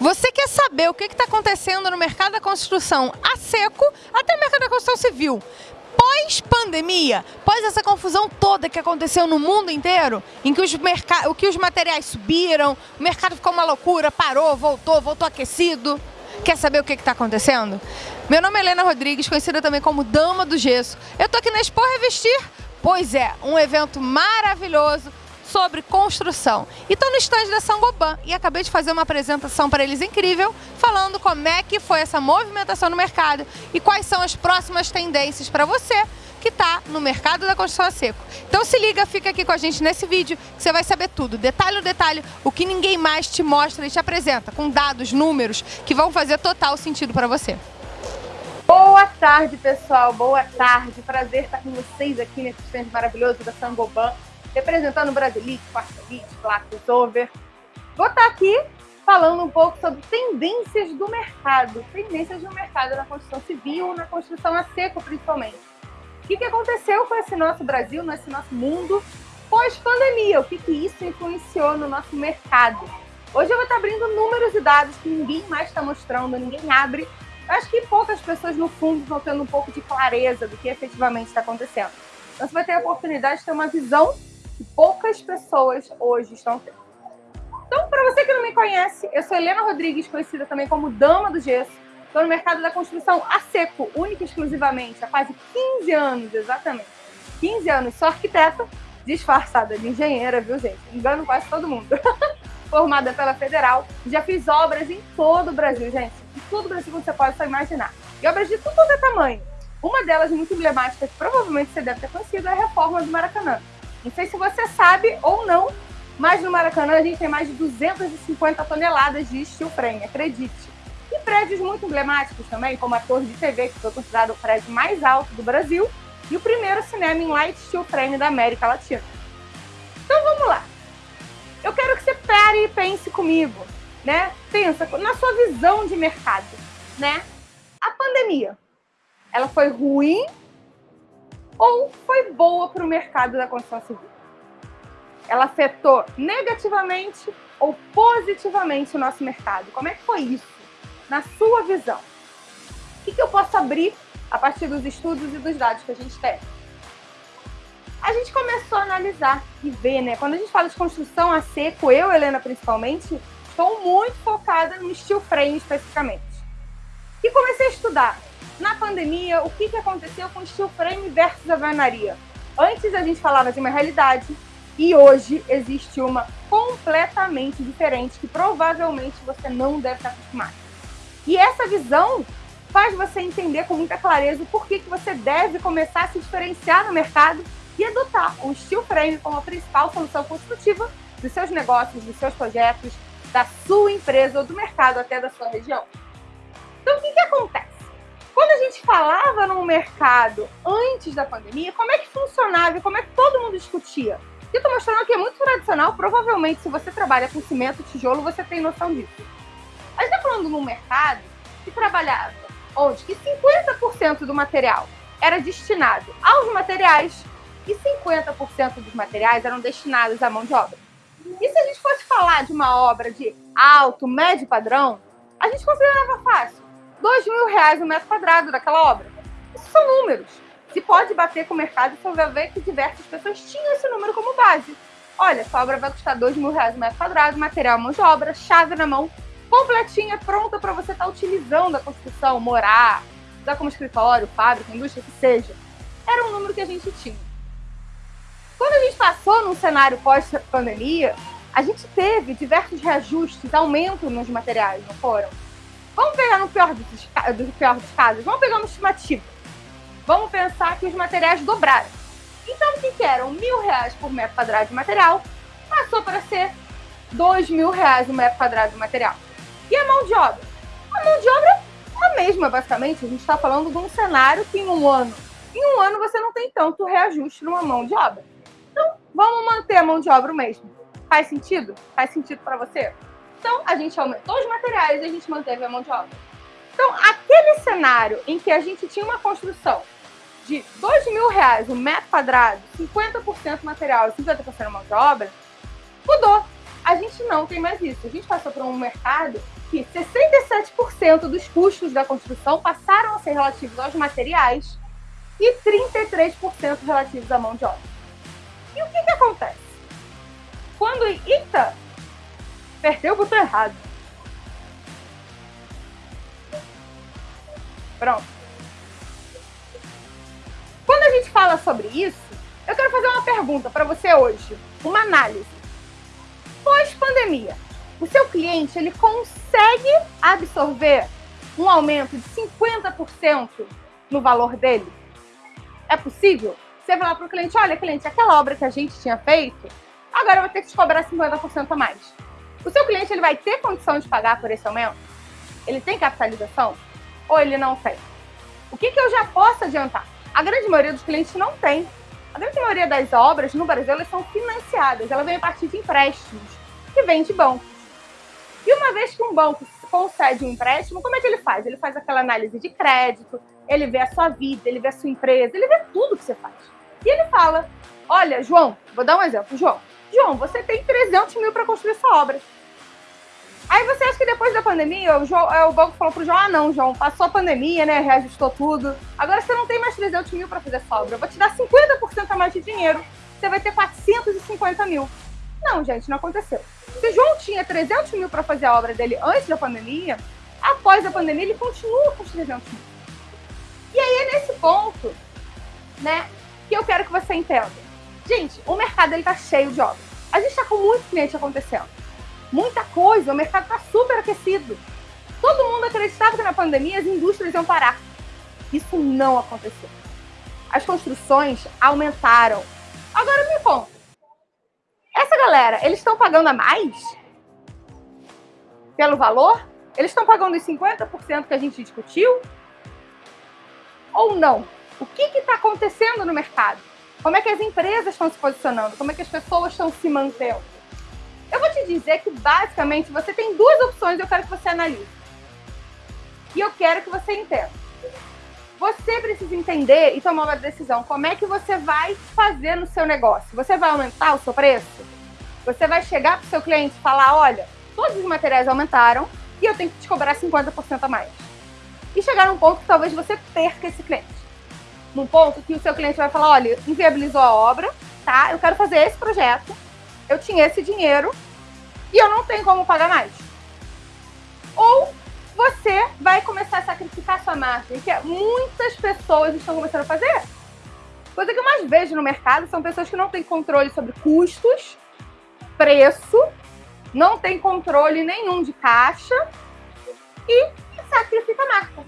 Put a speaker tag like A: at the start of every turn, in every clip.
A: Você quer saber o que está acontecendo no mercado da construção a seco, até no mercado da construção civil? Pós-pandemia, pós essa confusão toda que aconteceu no mundo inteiro, em que os, que os materiais subiram, o mercado ficou uma loucura, parou, voltou, voltou aquecido. Quer saber o que está acontecendo? Meu nome é Helena Rodrigues, conhecida também como Dama do Gesso. Eu estou aqui na Expo Revestir, pois é, um evento maravilhoso sobre construção. E estou no estande da Sangoban e acabei de fazer uma apresentação para eles incrível, falando como é que foi essa movimentação no mercado e quais são as próximas tendências para você que está no mercado da construção a seco. Então se liga, fica aqui com a gente nesse vídeo que você vai saber tudo, detalhe a detalhe, o que ninguém mais te mostra e te apresenta, com dados, números, que vão fazer total sentido para você.
B: Boa tarde, pessoal. Boa tarde. Prazer estar com vocês aqui nesse stand maravilhoso da Sangoban representando o Brasilite, Quartelite, Over. Vou estar aqui falando um pouco sobre tendências do mercado, tendências do mercado na construção civil, na construção a seco principalmente. O que, que aconteceu com esse nosso Brasil, nesse nosso mundo pós-pandemia? O que, que isso influenciou no nosso mercado? Hoje eu vou estar abrindo números e dados que ninguém mais está mostrando, ninguém abre. Eu acho que poucas pessoas, no fundo, estão tendo um pouco de clareza do que efetivamente está acontecendo. Então você vai ter a oportunidade de ter uma visão que poucas pessoas hoje estão tendo. Então, para você que não me conhece, eu sou Helena Rodrigues, conhecida também como Dama do Gesso. Estou no mercado da construção a seco, única e exclusivamente, há quase 15 anos, exatamente. 15 anos, sou arquiteta, disfarçada de engenheira, viu, gente? Engano quase todo mundo. Formada pela Federal, já fiz obras em todo o Brasil, gente. Em todo o Brasil que você pode só imaginar. E obras de tudo é tamanho. Uma delas muito emblemática, que provavelmente você deve ter conhecido, é a reforma do Maracanã. Não sei se você sabe ou não, mas no Maracanã a gente tem mais de 250 toneladas de steel frame, acredite. E prédios muito emblemáticos também, como a Torre de TV, que foi considerado o prédio mais alto do Brasil, e o primeiro cinema em light steel frame da América Latina. Então vamos lá. Eu quero que você pare e pense comigo, né? Pensa na sua visão de mercado, né? A pandemia, ela foi ruim ou foi boa para o mercado da construção civil? Ela afetou negativamente ou positivamente o nosso mercado? Como é que foi isso, na sua visão? O que, que eu posso abrir a partir dos estudos e dos dados que a gente tem? A gente começou a analisar e ver, né? Quando a gente fala de construção a seco, eu, Helena, principalmente, estou muito focada no steel frame especificamente. E comecei a estudar na pandemia, o que, que aconteceu com o steel frame versus a alvenaria? Antes a gente falava de uma realidade e hoje existe uma completamente diferente que provavelmente você não deve estar acostumado. E essa visão faz você entender com muita clareza o porquê que você deve começar a se diferenciar no mercado e adotar o steel frame como a principal solução construtiva dos seus negócios, dos seus projetos, da sua empresa ou do mercado até da sua região. Então, o que, que acontece? Quando a gente falava no mercado antes da pandemia, como é que funcionava e como é que todo mundo discutia? Eu estou mostrando que é muito tradicional, provavelmente se você trabalha com cimento, tijolo, você tem noção disso. A gente está falando num mercado que trabalhava onde que 50% do material era destinado aos materiais e 50% dos materiais eram destinados à mão de obra. E se a gente fosse falar de uma obra de alto, médio padrão, a gente considerava fácil. 2 mil reais o metro quadrado daquela obra. Isso são números. Se pode bater com o mercado, você vai ver que diversas pessoas tinham esse número como base. Olha, essa obra vai custar 2 mil reais o metro quadrado, material mão de obra, chave na mão, completinha, pronta para você estar tá utilizando a construção, morar, usar como escritório, fábrica, indústria, que seja. Era um número que a gente tinha. Quando a gente passou num cenário pós-pandemia, a gente teve diversos reajustes, aumento nos materiais, não foram? Vamos pegar no pior dos, do pior dos casos, vamos pegar uma estimativa. Vamos pensar que os materiais dobraram. Então, o que, eram? Mil reais por metro quadrado de material, passou para ser dois mil reais o metro quadrado de material. E a mão de obra? A mão de obra é a mesma, basicamente. A gente está falando de um cenário que em um ano, em um ano você não tem tanto reajuste numa mão de obra. Então, vamos manter a mão de obra o mesmo. Faz sentido? Faz sentido para você? Então, a gente aumentou os materiais e a gente manteve a mão de obra. Então, aquele cenário em que a gente tinha uma construção de 2 mil reais o um metro quadrado, 50% material e 50% mão de obra, mudou. a gente não tem mais isso. A gente passou por um mercado que 67% dos custos da construção passaram a ser relativos aos materiais e 33% relativos à mão de obra. E o que, que acontece? Quando, eita, apertei o botão errado. Pronto. Quando a gente fala sobre isso, eu quero fazer uma pergunta para você hoje, uma análise. Pós-pandemia, o seu cliente ele consegue absorver um aumento de 50% no valor dele? É possível? Você vai lá para o cliente, olha cliente, aquela obra que a gente tinha feito, agora eu vou ter que te cobrar 50% a mais. O seu cliente ele vai ter condição de pagar por esse aumento? Ele tem capitalização? Ou ele não tem? O que, que eu já posso adiantar? A grande maioria dos clientes não tem. A grande maioria das obras no Brasil elas são financiadas, ela vem a partir de empréstimos que vem de bancos. E uma vez que um banco concede um empréstimo, como é que ele faz? Ele faz aquela análise de crédito, ele vê a sua vida, ele vê a sua empresa, ele vê tudo que você faz. E ele fala: Olha, João, vou dar um exemplo. João, João, você tem 300 mil para construir essa obra. Aí você acha que depois da pandemia, o, João, é, o banco falou pro João: Ah, não, João, passou a pandemia, né? Reajustou tudo. Agora você não tem mais 300 mil para fazer essa obra. Eu vou te dar 50% a mais de dinheiro. Você vai ter 450 mil. Não, gente, não aconteceu. Se João tinha 300 mil para fazer a obra dele antes da pandemia, após a pandemia ele continua com os 300 mil. E aí é nesse ponto, né, que eu quero que você entenda. Gente, o mercado ele tá cheio de obras. A gente está com muito cliente acontecendo. Muita coisa, o mercado está super aquecido. Todo mundo acreditava que na pandemia as indústrias iam parar. Isso não aconteceu. As construções aumentaram. Agora me conta, essa galera, eles estão pagando a mais? Pelo valor? Eles estão pagando os 50% que a gente discutiu? Ou não? O que está acontecendo no mercado? Como é que as empresas estão se posicionando? Como é que as pessoas estão se mantendo? Eu vou te dizer que, basicamente, você tem duas opções e eu quero que você analise. E eu quero que você entenda. Você precisa entender e tomar uma decisão. Como é que você vai fazer no seu negócio? Você vai aumentar o seu preço? Você vai chegar para o seu cliente e falar: olha, todos os materiais aumentaram e eu tenho que te cobrar 50% a mais. E chegar num ponto que talvez você perca esse cliente. Num ponto que o seu cliente vai falar: olha, inviabilizou a obra, tá? Eu quero fazer esse projeto, eu tinha esse dinheiro e eu não tenho como pagar mais. Ou você vai começar a sacrificar sua margem, que muitas pessoas estão começando a fazer. Coisa que eu mais vejo no mercado são pessoas que não têm controle sobre custos, preço, não tem controle nenhum de caixa e sacrifica a marca.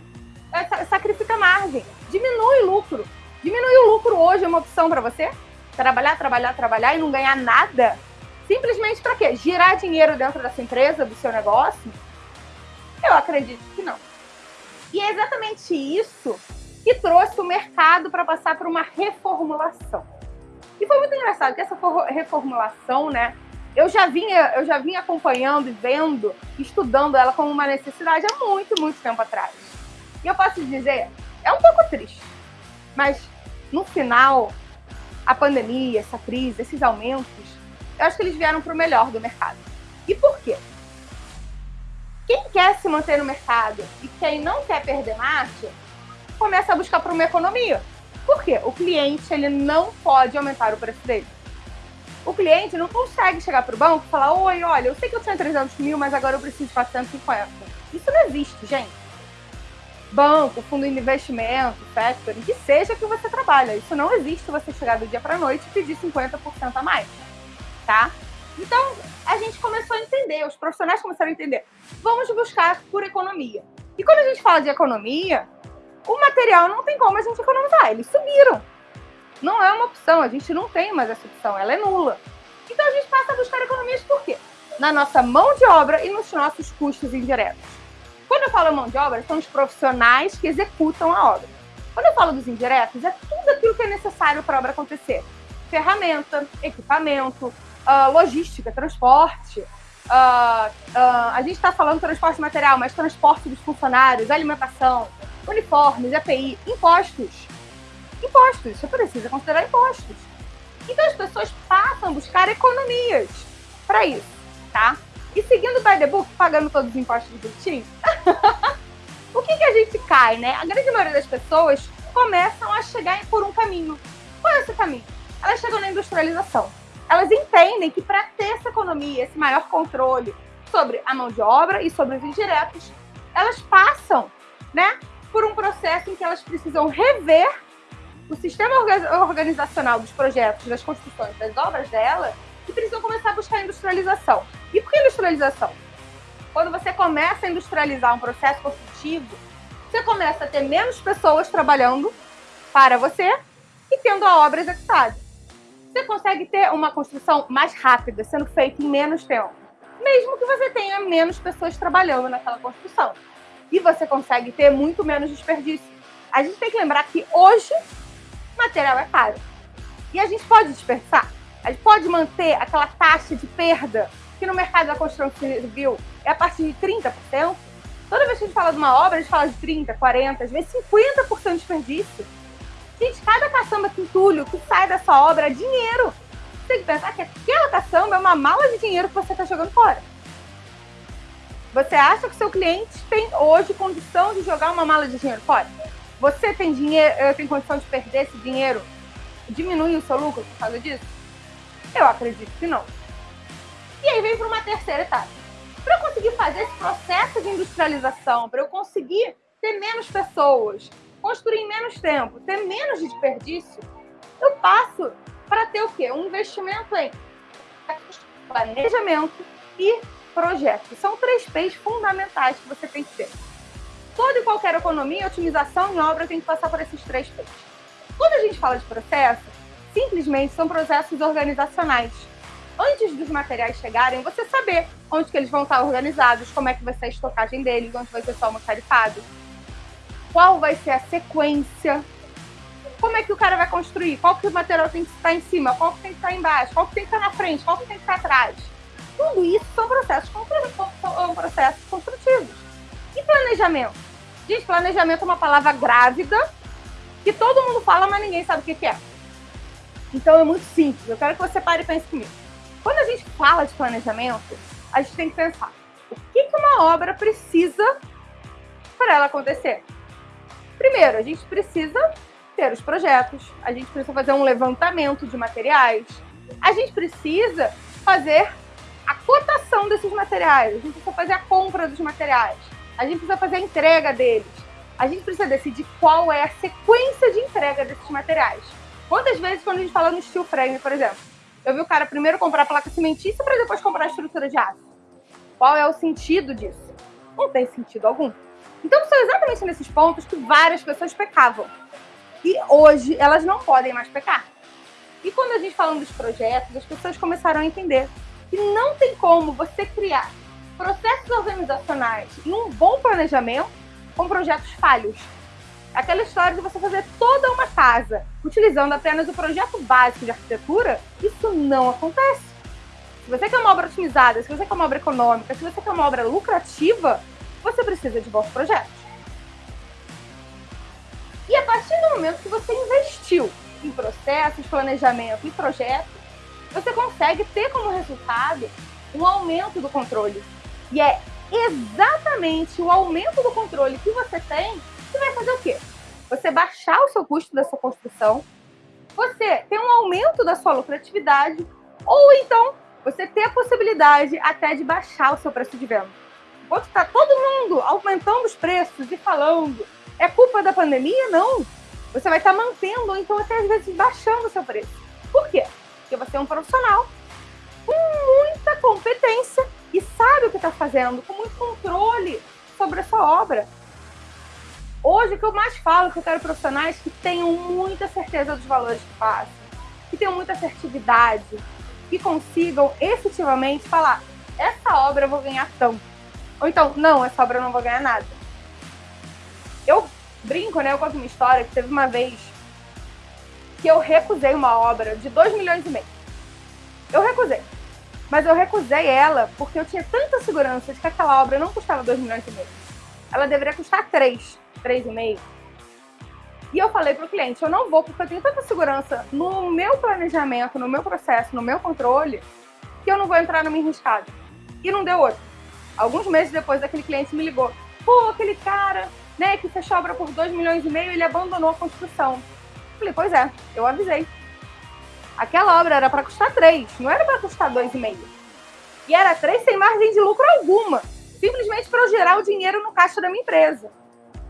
B: É, sacrifica a margem, diminui o lucro. Diminuir o lucro hoje é uma opção para você? Trabalhar, trabalhar, trabalhar e não ganhar nada? Simplesmente para quê? Girar dinheiro dentro da sua empresa, do seu negócio? Eu acredito que não. E é exatamente isso que trouxe o mercado para passar por uma reformulação. E foi muito engraçado que essa reformulação, né, eu já vinha, eu já vinha acompanhando e vendo, estudando ela como uma necessidade há muito, muito tempo atrás. E eu posso dizer, é um pouco triste, mas no final, a pandemia, essa crise, esses aumentos, eu acho que eles vieram para o melhor do mercado. E por quê? Quem quer se manter no mercado e quem não quer perder marcha, começa a buscar por uma economia. Por quê? O cliente ele não pode aumentar o preço dele. O cliente não consegue chegar para o banco e falar: Oi, olha, eu sei que eu tinha 300 mil, mas agora eu preciso de 450. Isso não existe, gente. Banco, fundo de investimento, factoring, que seja que você trabalha. Isso não existe você chegar do dia para noite e pedir 50% a mais, tá? Então, a gente começou a entender, os profissionais começaram a entender. Vamos buscar por economia. E quando a gente fala de economia, o material não tem como a gente economizar, eles subiram. Não é uma opção, a gente não tem mais essa opção, ela é nula. Então a gente passa a buscar economias por quê? Na nossa mão de obra e nos nossos custos indiretos. Quando eu falo mão de obra, são os profissionais que executam a obra. Quando eu falo dos indiretos, é tudo aquilo que é necessário para a obra acontecer. Ferramenta, equipamento, uh, logística, transporte. Uh, uh, a gente está falando transporte material, mas transporte dos funcionários, alimentação, uniformes, EPI, impostos. Impostos, você precisa considerar impostos. Então as pessoas passam a buscar economias para isso. tá? E seguindo o by the book, pagando todos os impostos bonitinho, o que, que a gente cai, né? A grande maioria das pessoas começam a chegar por um caminho. Qual é esse caminho? Elas chegam na industrialização. Elas entendem que para ter essa economia, esse maior controle sobre a mão de obra e sobre os indiretos, elas passam né, por um processo em que elas precisam rever o sistema organizacional dos projetos, das construções, das obras dela, e precisam começar a buscar industrialização. E por que industrialização? Quando você começa a industrializar um processo construtivo, você começa a ter menos pessoas trabalhando para você e tendo a obra executada. Você consegue ter uma construção mais rápida, sendo feita em menos tempo, mesmo que você tenha menos pessoas trabalhando naquela construção. E você consegue ter muito menos desperdício. A gente tem que lembrar que hoje material é caro. E a gente pode desperdiçar. A gente pode manter aquela taxa de perda que no mercado da construção civil é a partir de 30%. Toda vez que a gente fala de uma obra, a gente fala de 30%, 40%, às vezes 50% de desperdício. Gente, cada caçamba quintulho que sai dessa obra é dinheiro. Você tem que pensar que aquela caçamba é uma mala de dinheiro que você está jogando fora. Você acha que seu cliente tem hoje condição de jogar uma mala de dinheiro fora? Você tem dinheiro, eh, tem condição de perder esse dinheiro? Diminui o seu lucro por causa disso? Eu acredito que não. E aí vem para uma terceira etapa. Para eu conseguir fazer esse processo de industrialização, para eu conseguir ter menos pessoas, construir em menos tempo, ter menos desperdício, eu passo para ter o quê? Um investimento em planejamento e projeto. São três P's fundamentais que você tem que ter. Toda e qualquer economia, otimização em obra tem que passar por esses três P's. Quando a gente fala de processo, simplesmente são processos organizacionais. Antes dos materiais chegarem, você saber onde que eles vão estar organizados, como é que vai ser a estocagem deles, onde vai ser só almoxarifado, qual vai ser a sequência, como é que o cara vai construir, qual que o material tem que estar em cima, qual que tem que estar embaixo, qual que tem que estar na frente, qual que tem que estar atrás. Tudo isso são processos, são processos construtivos. E planejamento? Gente, planejamento é uma palavra grávida que todo mundo fala, mas ninguém sabe o que é. Então é muito simples. Eu quero que você pare e pense comigo. Quando a gente fala de planejamento, a gente tem que pensar o que, que uma obra precisa para ela acontecer. Primeiro, a gente precisa ter os projetos, a gente precisa fazer um levantamento de materiais, a gente precisa fazer a cotação desses materiais, a gente precisa fazer a compra dos materiais, a gente precisa fazer a entrega deles, a gente precisa decidir qual é a sequência de entrega desses materiais. Quantas vezes, quando a gente fala no steel frame, por exemplo, eu vi o cara primeiro comprar placa cimentícia para depois comprar a estrutura de aço. Qual é o sentido disso? Não tem sentido algum. Então são exatamente nesses pontos que várias pessoas pecavam. E hoje elas não podem mais pecar. E quando a gente fala dos projetos, as pessoas começaram a entender que não tem como você criar processos organizacionais e um bom planejamento com projetos falhos. Aquela história de você fazer toda uma casa utilizando apenas o projeto básico de arquitetura, isso não acontece. Se você quer uma obra otimizada, se você quer uma obra econômica, se você quer uma obra lucrativa, você precisa de bons projetos. E a partir do momento que você investiu em processos, planejamento e projetos, você consegue ter como resultado um aumento do controle. E é exatamente o aumento do controle que você tem que vai fazer o quê? Você baixar o seu custo da sua construção, você ter um aumento da sua lucratividade, ou então você ter a possibilidade até de baixar o seu preço de venda. Enquanto está todo mundo aumentando os preços e falando, é culpa da pandemia? Não. Você vai estar tá mantendo, ou então até às vezes baixando o seu preço. Por quê? Porque você é um profissional com muita competência e sabe o que está fazendo, com muito controle sobre a sua obra. Hoje, o que eu mais falo é que eu quero profissionais que tenham muita certeza dos valores que fazem, que tenham muita assertividade, que consigam efetivamente falar: essa obra eu vou ganhar tanto. Ou então, não, essa obra eu não vou ganhar nada. Eu brinco, né? Eu conto uma história que teve uma vez que eu recusei uma obra de 2 milhões e meio. Eu recusei. Mas eu recusei ela porque eu tinha tanta segurança de que aquela obra não custava 2 milhões e meio. Ela deveria custar 3, 3,5. E eu falei para o cliente, eu não vou porque eu tenho tanta segurança no meu planejamento, no meu processo, no meu controle, que eu não vou entrar numa enrascada. e não deu outro. Alguns meses depois, aquele cliente me ligou. Pô, aquele cara, né, que fechou a obra por 2 milhões e meio, ele abandonou a construção. Falei, pois é, eu avisei. Aquela obra era para custar 3, não era para custar 2,5. E era 3 sem margem de lucro alguma, simplesmente para eu gerar o dinheiro no caixa da minha empresa.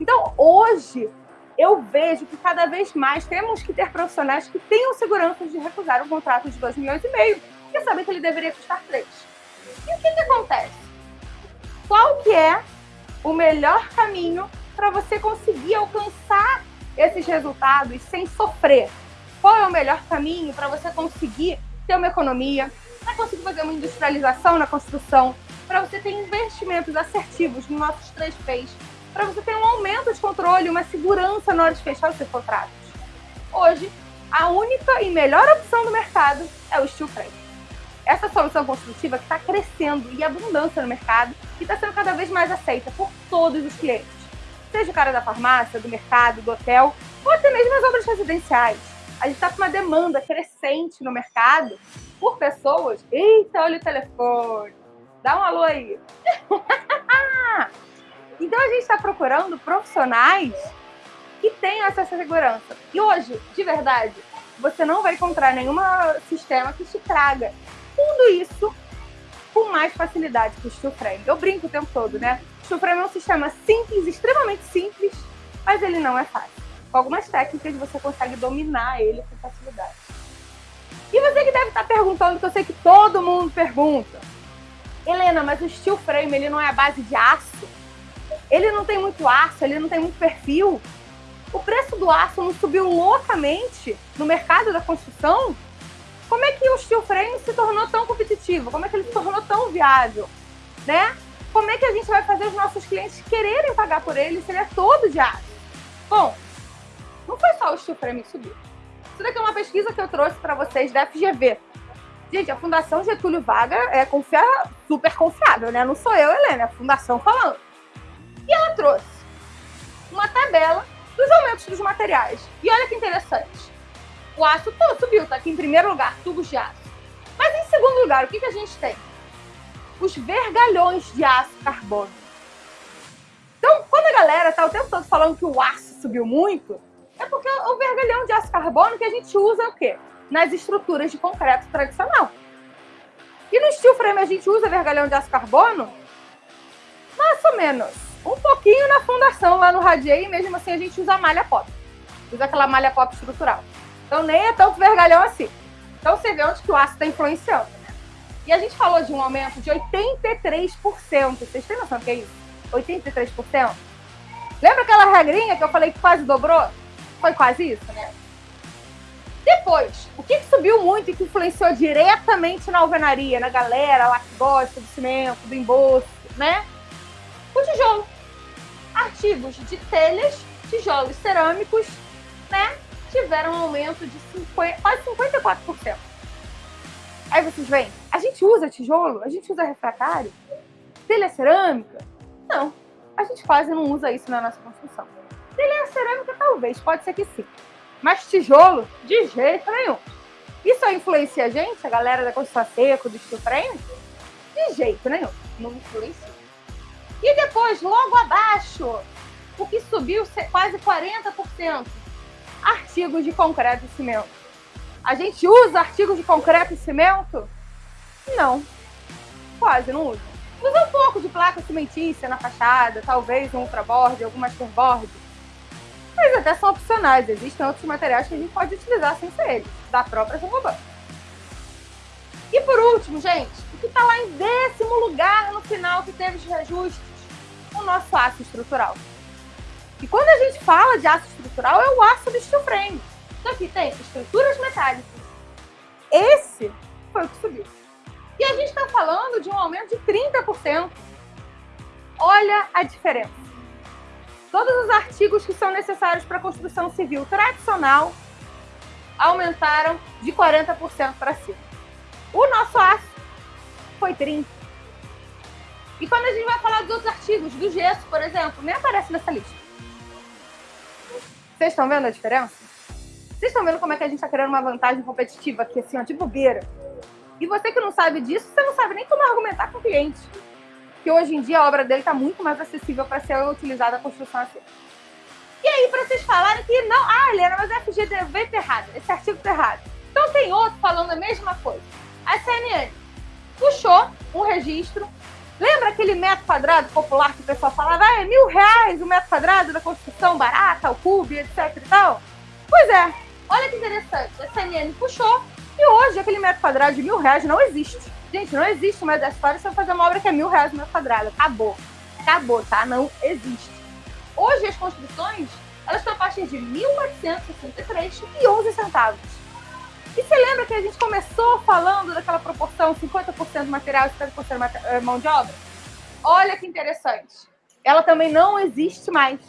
B: Então, hoje, eu vejo que cada vez mais temos que ter profissionais que tenham segurança de recusar um contrato de 2 milhões e meio, e saber que ele deveria custar 3. E o que, que acontece? Qual que é o melhor caminho para você conseguir alcançar esses resultados sem sofrer? Qual é o melhor caminho para você conseguir ter uma economia, para conseguir fazer uma industrialização na construção, para você ter investimentos assertivos nos nossos três P's, para você ter um aumento de controle, uma segurança na hora de fechar os seus contratos. Hoje, a única e melhor opção do mercado é o steel frame. Essa solução construtiva que está crescendo em abundância no mercado e está sendo cada vez mais aceita por todos os clientes. Seja o cara da farmácia, do mercado, do hotel, ou até mesmo as obras residenciais a gente está com uma demanda crescente no mercado por pessoas. Eita, olha o telefone. Dá um alô aí. então a gente está procurando profissionais que tenham essa segurança. E hoje, de verdade, você não vai encontrar nenhum sistema que te traga tudo isso com mais facilidade que o Steel Frame. Eu brinco o tempo todo, né? O Steel Frame é um sistema simples, extremamente simples, mas ele não é fácil com algumas técnicas você consegue dominar ele com facilidade. E você que deve estar perguntando, que eu sei que todo mundo pergunta, Helena, mas o steel frame ele não é a base de aço? Ele não tem muito aço, ele não tem muito perfil? O preço do aço não subiu loucamente no mercado da construção? Como é que o steel frame se tornou tão competitivo? Como é que ele se tornou tão viável? Né? Como é que a gente vai fazer os nossos clientes quererem pagar por ele se ele é todo de aço? Bom, não foi só o steel frame que subiu. Isso daqui é uma pesquisa que eu trouxe para vocês da FGV. Gente, a Fundação Getúlio Vargas é confia... super confiável, né? Não sou eu, Helena, é a Fundação falando. E ela trouxe uma tabela dos aumentos dos materiais. E olha que interessante. O aço pô, subiu, tá aqui em primeiro lugar, tubos de aço. Mas em segundo lugar, o que, que a gente tem? Os vergalhões de aço carbono. Então, quando a galera tá o tempo todo falando que o aço subiu muito, é porque o vergalhão de aço carbono que a gente usa o quê? Nas estruturas de concreto tradicional. E no steel frame a gente usa vergalhão de aço carbono? Mais ou menos. Um pouquinho na fundação lá no radier e mesmo assim a gente usa malha pop. Usa aquela malha pop estrutural. Então nem é tanto vergalhão assim. Então você vê onde que o aço está influenciando. Né? E a gente falou de um aumento de 83%. Vocês têm noção do que é isso? 83%? Lembra aquela regrinha que eu falei que quase dobrou? Foi quase isso, né? Depois, o que, que subiu muito e que influenciou diretamente na alvenaria, na galera lá que gosta do cimento, do embolso, né? O tijolo. Artigos de telhas, tijolos cerâmicos, né? Tiveram um aumento de 50, quase 54%. Aí vocês veem, a gente usa tijolo? A gente usa refratário? Telha cerâmica? Não, a gente quase não usa isso na nossa construção. Telha cerâmica, talvez, pode ser que sim. Mas tijolo, de jeito nenhum. Isso influencia a gente, a galera da construção seco, do frame? De jeito nenhum, não influencia. E depois, logo abaixo, o que subiu quase 40%, artigos de concreto e cimento. A gente usa artigos de concreto e cimento? Não, quase não usa. Usa um pouco de placa cimentícia na fachada, talvez um ultraboard, alguma masterboard mas até são opcionais. Existem outros materiais que a gente pode utilizar sem ser eles, da própria Sangoban. E por último, gente, o que está lá em décimo lugar no final que teve os reajustes? O nosso aço estrutural. E quando a gente fala de aço estrutural, é o aço do steel frame. Então aqui tem estruturas metálicas. Esse foi o que subiu. E a gente está falando de um aumento de 30%. Olha a diferença todos os artigos que são necessários para a construção civil tradicional aumentaram de 40% para cima. O nosso aço foi 30%. E quando a gente vai falar dos outros artigos, do gesso, por exemplo, nem aparece nessa lista. Vocês estão vendo a diferença? Vocês estão vendo como é que a gente está criando uma vantagem competitiva aqui, assim, ó, de bobeira? E você que não sabe disso, você não sabe nem como argumentar com o cliente. Que hoje em dia a obra dele está muito mais acessível para ser utilizada a construção assim. E aí, para vocês falarem que não, ah, Helena, mas a FGV errado, esse artigo está errado. Então tem outro falando a mesma coisa. A CNN puxou um registro. Lembra aquele metro quadrado popular que o pessoal falava, ah, é mil reais o metro quadrado da construção barata, o cube, etc e tal? Pois é, olha que interessante. A CNN puxou e hoje aquele metro quadrado de mil reais não existe. Gente, não existe mais da história se eu fazer uma obra que é mil reais o metro quadrado. Acabou. Acabou, tá? Não existe. Hoje as construções, elas estão a partir de 1.863 e 11 centavos. E você lembra que a gente começou falando daquela proporção 50% material e 50% eh, mão de obra? Olha que interessante. Ela também não existe mais.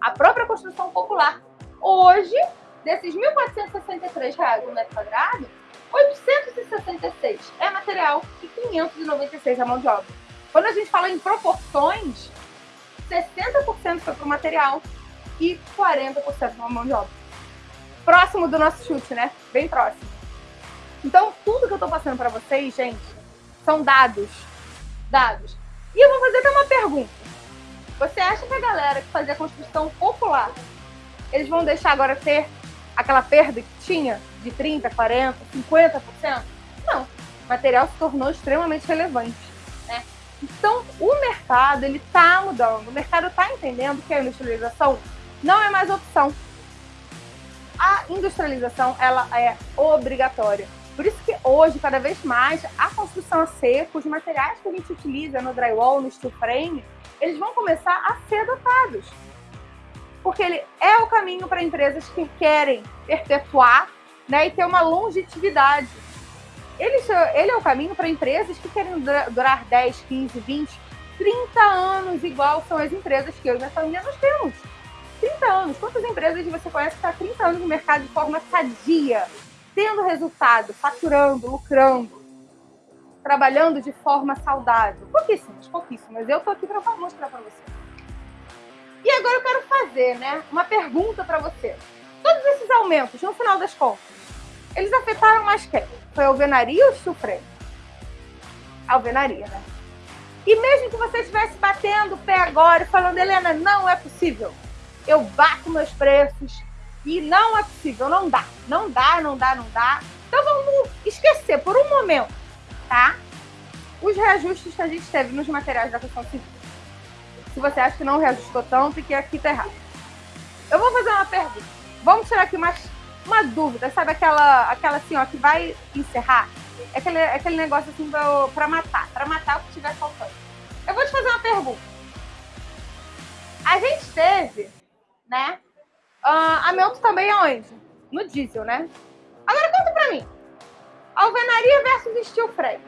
B: A própria construção popular. Hoje, desses R$ 1.463 no metro quadrado, 866 é material e 596 é mão de obra. Quando a gente fala em proporções, 60% foi para o material e 40% para mão de obra. Próximo do nosso chute, né? Bem próximo. Então, tudo que eu estou passando para vocês, gente, são dados. Dados. E eu vou fazer até uma pergunta. Você acha que a galera que fazia construção popular, eles vão deixar agora ter aquela perda que tinha de 30%, 40%, 50%? Não. O material se tornou extremamente relevante. Né? Então, o mercado ele está mudando. O mercado está entendendo que a industrialização não é mais opção. A industrialização ela é obrigatória. Por isso que hoje, cada vez mais, a construção a seco, os materiais que a gente utiliza no drywall, no steel frame, eles vão começar a ser adotados porque ele é o caminho para empresas que querem perpetuar né, e ter uma longevidade. Ele, ele é o caminho para empresas que querem durar 10, 15, 20, 30 anos, igual são as empresas que eu e minha família nós temos. 30 anos. Quantas empresas você conhece que está 30 anos no mercado de forma sadia, tendo resultado, faturando, lucrando, trabalhando de forma saudável? Pouquíssimas, pouquíssimas. Eu estou aqui para mostrar para você. E agora eu quero fazer, né, uma pergunta para você. Todos esses aumentos, no final das contas, eles afetaram mais quem? Foi a alvenaria ou o alvenaria, né? E mesmo que você estivesse batendo o pé agora e falando, Helena, não é possível. Eu bato meus preços e não é possível, não dá. Não dá, não dá, não dá. Então vamos esquecer por um momento, tá? Os reajustes que a gente teve nos materiais da construção civil se você acha que não reajustou tanto e que aqui tá errado. Eu vou fazer uma pergunta. Vamos tirar aqui uma, uma dúvida, sabe aquela, aquela assim, ó, que vai encerrar? É aquele, é aquele negócio assim pra matar, pra matar o que estiver faltando. Eu vou te fazer uma pergunta. A gente teve, né, uh, aumento também aonde? No diesel, né? Agora conta pra mim. Alvenaria versus steel frame.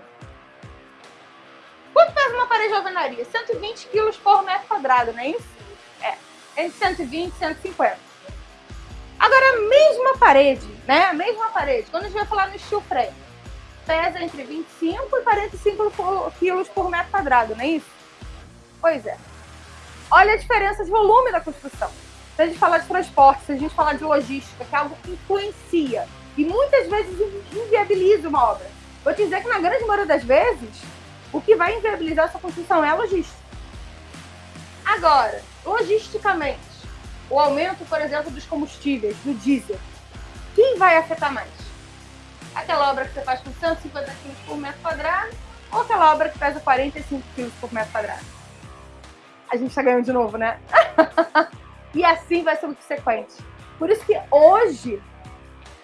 B: Quanto pesa uma parede de alvenaria? 120 quilos por metro quadrado, não é isso? É, entre 120 e 150. Agora, a mesma parede, né? A mesma parede, quando a gente vai falar no steel frame, pesa entre 25 e 45 quilos por metro quadrado, não é isso? Pois é. Olha a diferença de volume da construção. Se a gente falar de transporte, se a gente falar de logística, que é algo que influencia e muitas vezes inviabiliza uma obra. Vou te dizer que na grande maioria das vezes, o que vai inviabilizar essa construção é a logística. Agora, logisticamente, o aumento, por exemplo, dos combustíveis, do diesel, quem vai afetar mais? Aquela obra que você faz com 150 kg por metro quadrado ou aquela obra que pesa 45 kg por metro quadrado? A gente está ganhando de novo, né? e assim vai ser subsequente. Por isso que hoje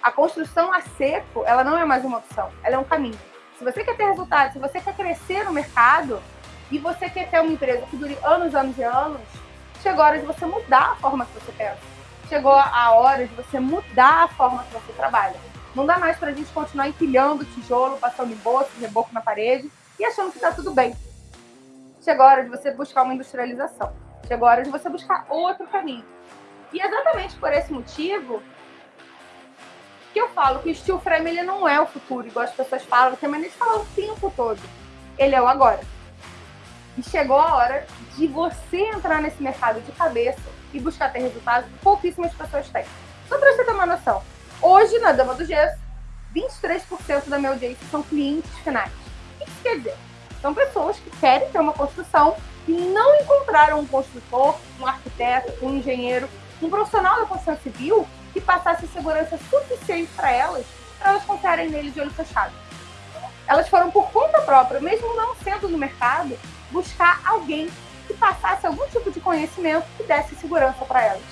B: a construção a seco, ela não é mais uma opção, ela é um caminho. Se você quer ter resultado, se você quer crescer no mercado e você quer ter uma empresa que dure anos, anos e anos, chegou a hora de você mudar a forma que você pensa. Chegou a hora de você mudar a forma que você trabalha. Não dá mais para a gente continuar empilhando tijolo, passando em bolsa, reboco na parede e achando que está tudo bem. Chegou a hora de você buscar uma industrialização. Chegou a hora de você buscar outro caminho. E exatamente por esse motivo, que eu falo que o steel frame ele não é o futuro, igual as pessoas falam, que a de falar o tempo todo. Ele é o agora. E chegou a hora de você entrar nesse mercado de cabeça e buscar ter resultados que pouquíssimas pessoas têm. Só para você ter uma noção. Hoje, na Dama do Gesso, 23% da minha audiência são clientes finais. O que isso quer dizer? São pessoas que querem ter uma construção e não encontraram um construtor, um arquiteto, um engenheiro, um profissional da construção civil que passasse segurança suficiente para elas, para elas confiarem nele de olho fechado. Elas foram por conta própria, mesmo não sendo no mercado, buscar alguém que passasse algum tipo de conhecimento que desse segurança para elas.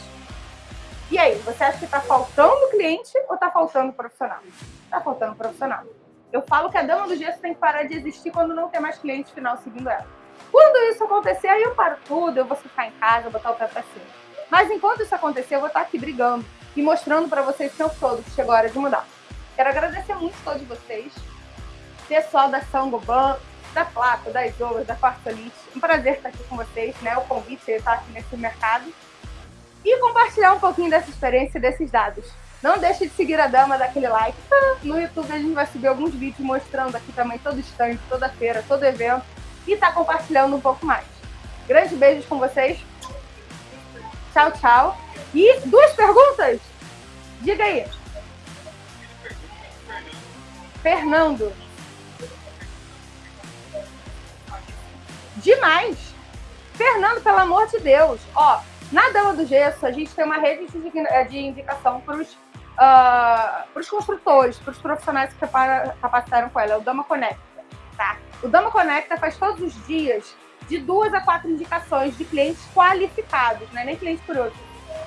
B: E aí, você acha que está faltando cliente ou está faltando profissional? Está faltando profissional. Eu falo que a dama do gesso tem que parar de existir quando não tem mais cliente final seguindo ela. Quando isso acontecer, aí eu paro tudo, eu vou ficar em casa, botar o pé pra cima. Mas enquanto isso acontecer, eu vou estar aqui brigando e mostrando para vocês o tempo todo que chegou a hora de mudar. Quero agradecer muito a todos vocês, pessoal da Sangoban, da Placa, das Olas, da Quartolite. Um prazer estar aqui com vocês, né? O convite de estar aqui nesse mercado. E compartilhar um pouquinho dessa experiência e desses dados. Não deixe de seguir a dama, daquele like. No YouTube a gente vai subir alguns vídeos mostrando aqui também todo stand, toda feira, todo evento. E tá compartilhando um pouco mais. Grandes beijos com vocês. Tchau, tchau. E duas perguntas? Diga aí. Fernando. Demais. Fernando, pelo amor de Deus. Ó, na Dama do Gesso, a gente tem uma rede de indicação para os uh, construtores, para os profissionais que capacitaram com ela. É o Dama Conecta, tá? O Dama Conecta faz todos os dias de duas a quatro indicações de clientes qualificados, né? nem clientes curiosos.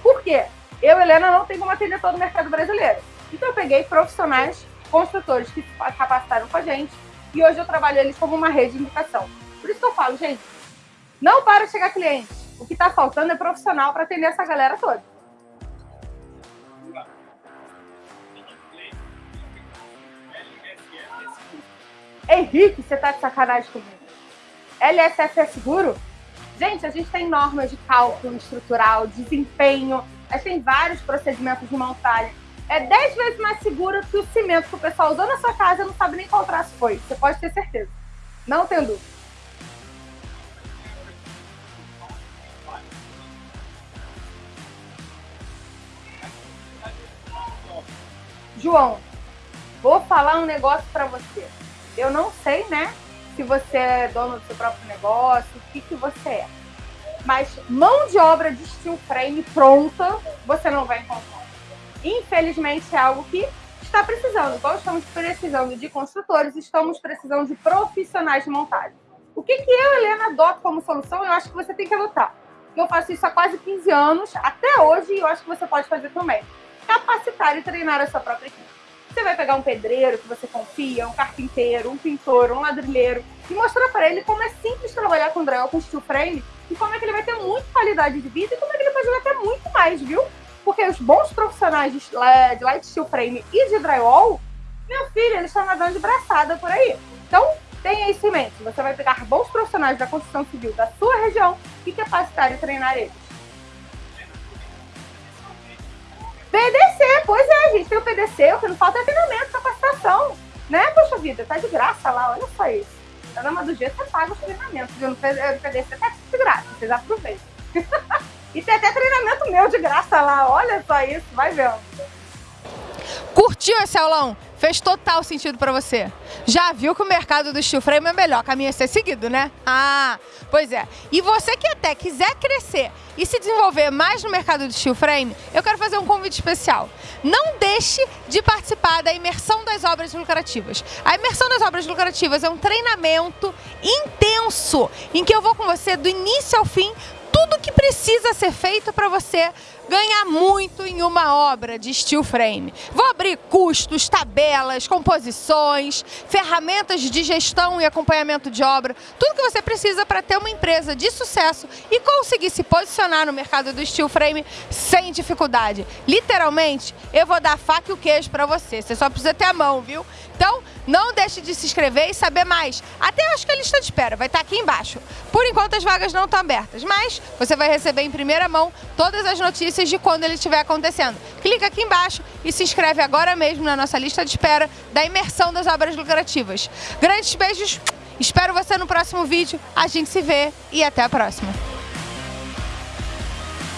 B: Por quê? Eu, Helena, não tenho como atender todo o mercado brasileiro. Então eu peguei profissionais, construtores que capacitaram com a gente e hoje eu trabalho eles como uma rede de indicação. Por isso que eu falo, gente, não para chegar cliente. O que está faltando é profissional para atender essa galera toda. Henrique, você tá de sacanagem comigo. LSF é seguro? Gente, a gente tem normas de cálculo estrutural, desempenho, a gente tem vários procedimentos de montagem. É 10 vezes mais seguro que o cimento que o pessoal usou na sua casa não sabe nem qual traço foi. Você pode ter certeza. Não tem dúvida. João, vou falar um negócio para você. Eu não sei, né, se você é dono do seu próprio negócio, o que, que você é. Mas mão de obra de steel frame pronta, você não vai encontrar. Infelizmente, é algo que está precisando. Igual estamos precisando de construtores, estamos precisando de profissionais de montagem. O que, que eu, Helena, adoto como solução? Eu acho que você tem que adotar. Eu faço isso há quase 15 anos, até hoje, e eu acho que você pode fazer também. Capacitar e treinar a sua própria equipe. Você vai pegar um pedreiro que você confia, um carpinteiro, um pintor, um ladrilheiro e mostrar para ele como é simples trabalhar com drywall com steel frame e como é que ele vai ter muita qualidade de vida e como é que ele pode até muito mais, viu? Porque os bons profissionais de, light steel frame e de drywall, meu filho, eles estão nadando de braçada por aí. Então, tenha isso em mente. Você vai pegar bons profissionais da construção civil da sua região e capacitar e treinar eles. PDC, pois é, gente, tem o PDC, o que não falta é treinamento, capacitação, né? Poxa vida, tá de graça lá, olha só isso. Na Dama do G você paga os treinamentos, viu? No PDC tá de graça, vocês aproveitem. e tem até treinamento meu de graça lá, olha só isso, vai vendo.
A: Curtiu esse aulão? Fez total sentido para você. Já viu que o mercado do steel frame é melhor, caminho a ser seguido, né? Ah, pois é. E você que até quiser crescer e se desenvolver mais no mercado do steel frame, eu quero fazer um convite especial. Não deixe de participar da imersão das obras lucrativas. A imersão das obras lucrativas é um treinamento intenso em que eu vou com você do início ao fim tudo que precisa ser feito para você ganhar muito em uma obra de steel frame. Vou abrir custos, tabelas, composições, ferramentas de gestão e acompanhamento de obra, tudo que você precisa para ter uma empresa de sucesso e conseguir se posicionar no mercado do steel frame sem dificuldade. Literalmente, eu vou dar faca e o queijo para você. Você só precisa ter a mão, viu? Então, não deixe de se inscrever e saber mais. Até acho que a lista de espera vai estar aqui embaixo. Por enquanto as vagas não estão abertas, mas você vai receber em primeira mão todas as notícias de quando ele estiver acontecendo. Clica aqui embaixo e se inscreve agora mesmo na nossa lista de espera da imersão das obras lucrativas. Grandes beijos, espero você no próximo vídeo, a gente se vê e até a próxima.